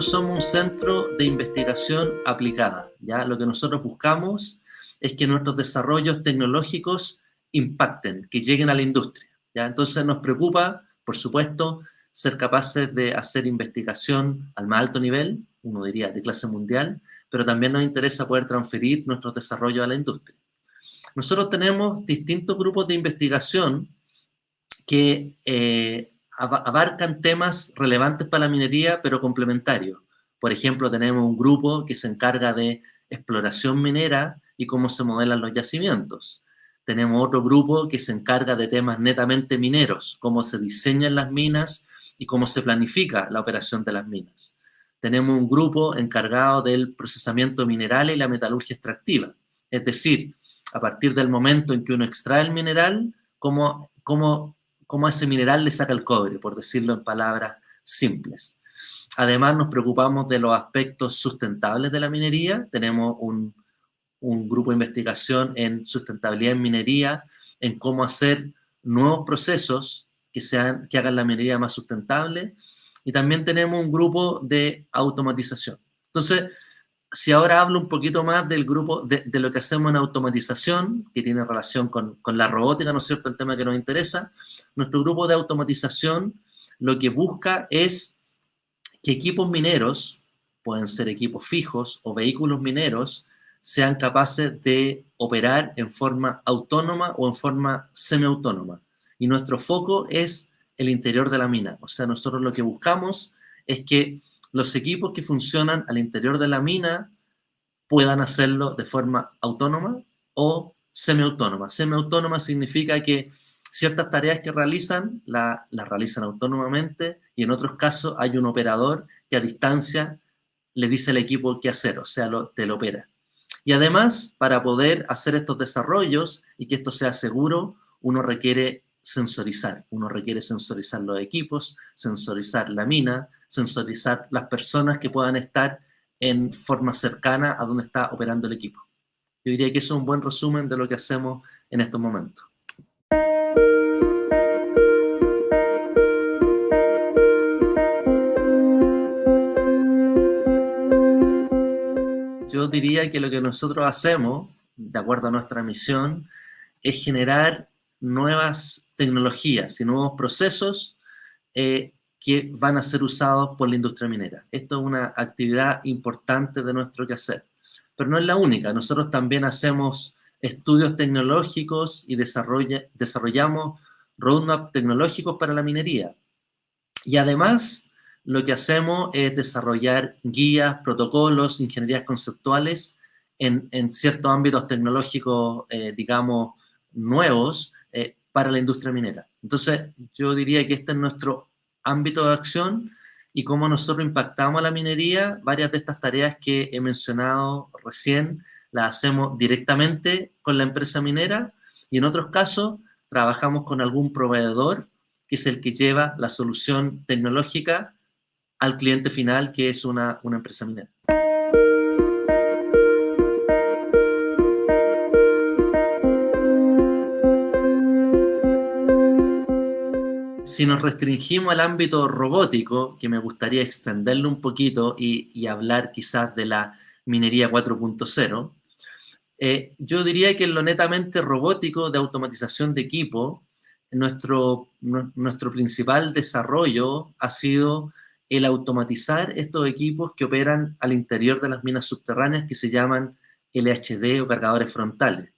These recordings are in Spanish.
nosotros somos un centro de investigación aplicada. ¿ya? Lo que nosotros buscamos es que nuestros desarrollos tecnológicos impacten, que lleguen a la industria. ¿ya? Entonces nos preocupa, por supuesto, ser capaces de hacer investigación al más alto nivel, uno diría de clase mundial, pero también nos interesa poder transferir nuestros desarrollos a la industria. Nosotros tenemos distintos grupos de investigación que eh, abarcan temas relevantes para la minería, pero complementarios. Por ejemplo, tenemos un grupo que se encarga de exploración minera y cómo se modelan los yacimientos. Tenemos otro grupo que se encarga de temas netamente mineros, cómo se diseñan las minas y cómo se planifica la operación de las minas. Tenemos un grupo encargado del procesamiento mineral y la metalurgia extractiva, es decir, a partir del momento en que uno extrae el mineral, cómo, cómo, cómo ese mineral le saca el cobre, por decirlo en palabras simples. Además, nos preocupamos de los aspectos sustentables de la minería. Tenemos un, grupo de investigación en sustentabilidad en minería, en cómo hacer nuevos procesos que, sean, que hagan la minería más sustentable. Y también tenemos un grupo de automatización. Entonces, si ahora hablo un poquito más del grupo, de, lo que hacemos en automatización, que tiene relación con, con, la robótica, ¿no es cierto?, el tema que nos interesa, nuestro grupo de automatización lo que busca es que equipos mineros, pueden ser equipos fijos o vehículos mineros, sean capaces de operar en forma autónoma o en forma semiautónoma. Y nuestro foco es el interior de la mina. O sea, nosotros lo que buscamos es que los equipos que funcionan al interior de la mina puedan hacerlo de forma autónoma o semiautónoma. Semiautónoma significa que ciertas tareas que realizan las realizan autónomamente y en otros casos hay un operador que a distancia le dice al equipo qué hacer, o sea, lo, te lo opera. Y además, para poder hacer estos desarrollos y que esto sea seguro, uno requiere sensorizar. Uno requiere sensorizar los equipos, sensorizar la mina, sensorizar las personas que puedan estar en forma cercana a donde está operando el equipo. Yo diría que eso es un buen resumen de lo que hacemos en estos momentos. Yo diría que lo que nosotros hacemos, de acuerdo a nuestra misión, es generar nuevas tecnologías y nuevos procesos eh, que van a ser usados por la industria minera. Esto es una actividad importante de nuestro quehacer. Pero no es la única. Nosotros también hacemos estudios tecnológicos y desarrollamos roadmap tecnológicos para la minería. Y además, lo que hacemos es desarrollar guías, protocolos, ingenierías conceptuales en, ciertos ámbitos tecnológicos, eh, digamos, nuevos, para la industria minera. Entonces, yo diría que este es nuestro ámbito de acción y cómo nosotros impactamos a la minería, varias de estas tareas que he mencionado recién las hacemos directamente con la empresa minera y en otros casos trabajamos con algún proveedor que es el que lleva la solución tecnológica al cliente final, que es una, una empresa minera. Si nos restringimos al ámbito robótico, que me gustaría extenderlo un poquito y, hablar quizás de la minería 4.0, eh, yo diría que en lo netamente robótico de automatización de equipo, nuestro, nuestro principal desarrollo ha sido el automatizar estos equipos que operan al interior de las minas subterráneas que se llaman LHD o cargadores frontales.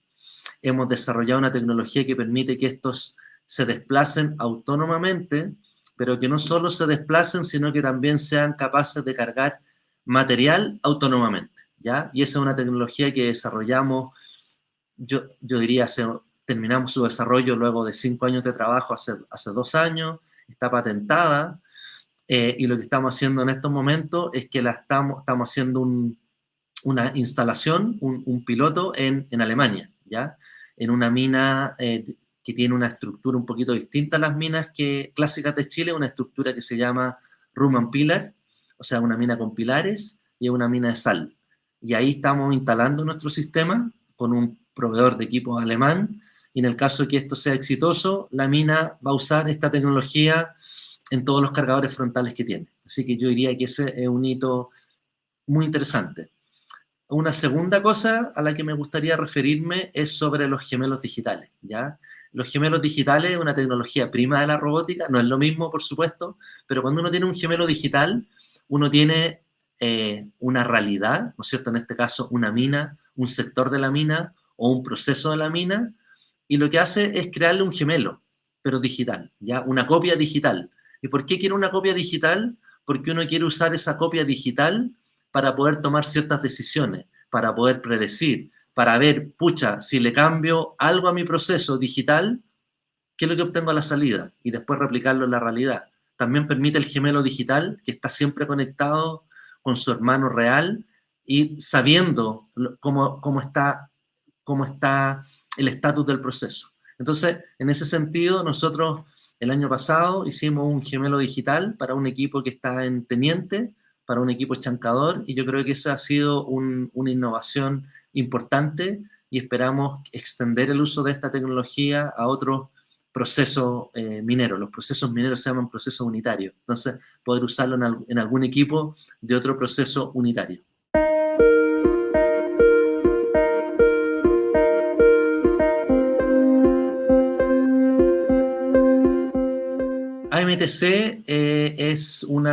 Hemos desarrollado una tecnología que permite que estos se desplacen autónomamente, pero que no solo se desplacen, sino que también sean capaces de cargar material autónomamente, ¿ya? Y esa es una tecnología que desarrollamos, yo, yo diría, terminamos su desarrollo luego de cinco años de trabajo, hace, hace dos años, está patentada, eh, y lo que estamos haciendo en estos momentos es que la estamos, estamos haciendo una instalación, un, piloto en, en, Alemania, ¿ya? En una mina eh, que tiene una estructura un poquito distinta a las minas que, clásicas de Chile, una estructura que se llama Ruman Pilar, o sea, una mina con pilares y una mina de sal. Y ahí estamos instalando nuestro sistema con un proveedor de equipos alemán, y en el caso de que esto sea exitoso, la mina va a usar esta tecnología en todos los cargadores frontales que tiene. Así que yo diría que ese es un hito muy interesante. Una segunda cosa a la que me gustaría referirme es sobre los gemelos digitales, ¿ya? Los gemelos digitales es una tecnología prima de la robótica, no es lo mismo, por supuesto, pero cuando uno tiene un gemelo digital, uno tiene eh, una realidad, ¿no es cierto? En este caso, una mina, un sector de la mina o un proceso de la mina, y lo que hace es crearle un gemelo, pero digital, ¿ya? Una copia digital. ¿Y por qué quiere una copia digital? Porque uno quiere usar esa copia digital para poder tomar ciertas decisiones, para poder predecir, para ver, pucha, si le cambio algo a mi proceso digital, ¿qué es lo que obtengo a la salida? Y después replicarlo en la realidad. También permite el gemelo digital, que está siempre conectado con su hermano real y sabiendo cómo, cómo está, cómo está el estatus del proceso. Entonces, en ese sentido, nosotros el año pasado hicimos un gemelo digital para un equipo que está en Teniente, para un equipo chancador, y yo creo que esa ha sido una innovación importante y esperamos extender el uso de esta tecnología a otros procesos eh, mineros. Los procesos mineros se llaman procesos unitarios, entonces poder usarlo en, algún equipo de otro proceso unitario. AMTC eh, es un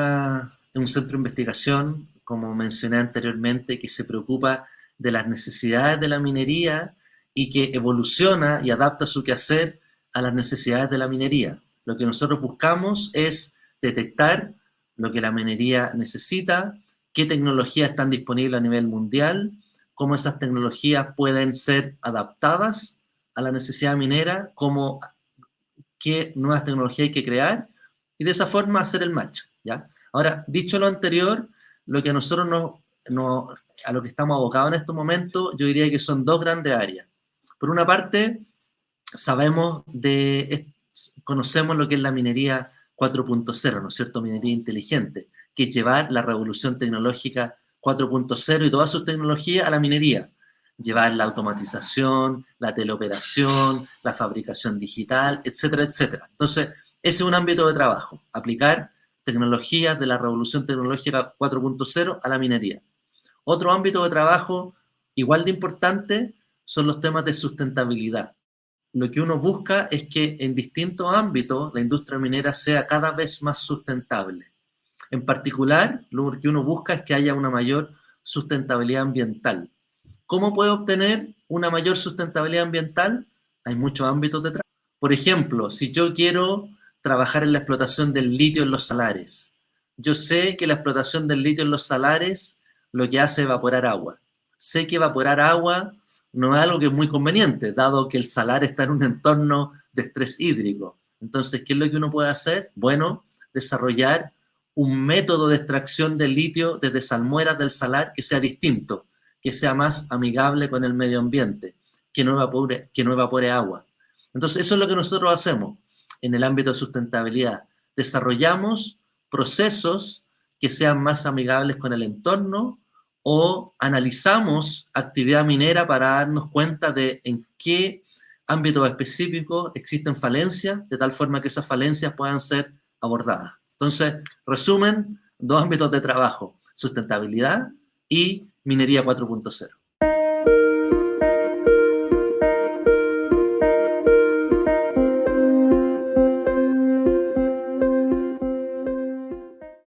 centro de investigación, como mencioné anteriormente, que se preocupa de las necesidades de la minería y que evoluciona y adapta su quehacer a las necesidades de la minería. Lo que nosotros buscamos es detectar lo que la minería necesita, qué tecnologías están disponibles a nivel mundial, cómo esas tecnologías pueden ser adaptadas a la necesidad minera, cómo, qué nuevas tecnologías hay que crear y de esa forma hacer el match. ¿ya? Ahora, dicho lo anterior, lo que a nosotros nos no, a lo que estamos abocados en estos momentos, yo diría que son dos grandes áreas. Por una parte, sabemos de, conocemos lo que es la minería 4.0, ¿no es cierto? Minería inteligente, que es llevar la revolución tecnológica 4.0 y todas sus tecnologías a la minería. Llevar la automatización, la teleoperación, la fabricación digital, etcétera, etcétera. Entonces, ese es un ámbito de trabajo, aplicar tecnologías de la revolución tecnológica 4.0 a la minería. Otro ámbito de trabajo igual de importante son los temas de sustentabilidad. Lo que uno busca es que en distintos ámbitos la industria minera sea cada vez más sustentable. En particular, lo que uno busca es que haya una mayor sustentabilidad ambiental. ¿Cómo puede obtener una mayor sustentabilidad ambiental? Hay muchos ámbitos de trabajo. Por ejemplo, si yo quiero trabajar en la explotación del litio en los salares, yo sé que la explotación del litio en los salares lo que hace evaporar agua. Sé que evaporar agua no es algo que es muy conveniente, dado que el salar está en un entorno de estrés hídrico. Entonces, ¿qué es lo que uno puede hacer? Bueno, desarrollar un método de extracción de litio desde salmueras del salar que sea distinto, que sea más amigable con el medio ambiente, que no evapore, que no evapore agua. Entonces, eso es lo que nosotros hacemos en el ámbito de sustentabilidad. Desarrollamos procesos que sean más amigables con el entorno o analizamos actividad minera para darnos cuenta de en qué ámbitos específicos existen falencias, de tal forma que esas falencias puedan ser abordadas. Entonces, resumen, dos ámbitos de trabajo, sustentabilidad y minería 4.0.